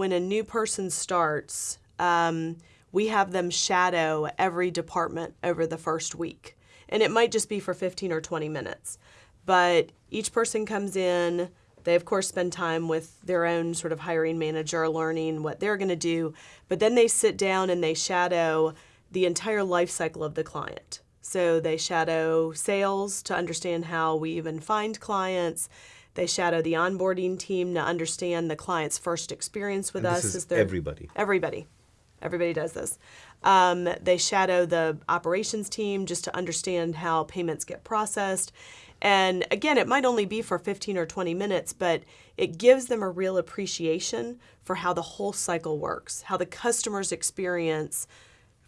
when a new person starts, um, we have them shadow every department over the first week. And it might just be for 15 or 20 minutes. But each person comes in, they of course spend time with their own sort of hiring manager, learning what they're going to do, but then they sit down and they shadow the entire life cycle of the client. So they shadow sales to understand how we even find clients. They shadow the onboarding team to understand the client's first experience with And us. this is everybody. Everybody. Everybody does this. Um, they shadow the operations team just to understand how payments get processed. And again, it might only be for 15 or 20 minutes, but it gives them a real appreciation for how the whole cycle works, how the customer's experience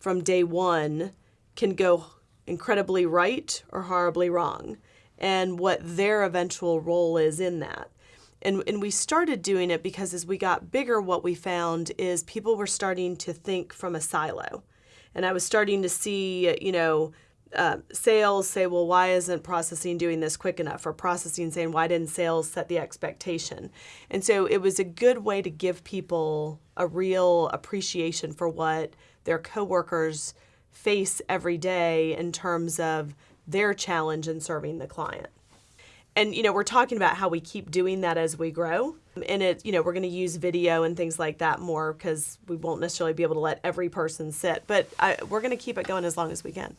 from day one can go incredibly right or horribly wrong, and what their eventual role is in that. And, and we started doing it because as we got bigger, what we found is people were starting to think from a silo. And I was starting to see, you know, uh, sales say, well, why isn't processing doing this quick enough? Or processing saying, why didn't sales set the expectation? And so it was a good way to give people a real appreciation for what their coworkers face every day in terms of their challenge in serving the client. And you know we're talking about how we keep doing that as we grow. And it you know we're going to use video and things like that more because we won't necessarily be able to let every person sit but I, we're going to keep it going as long as we can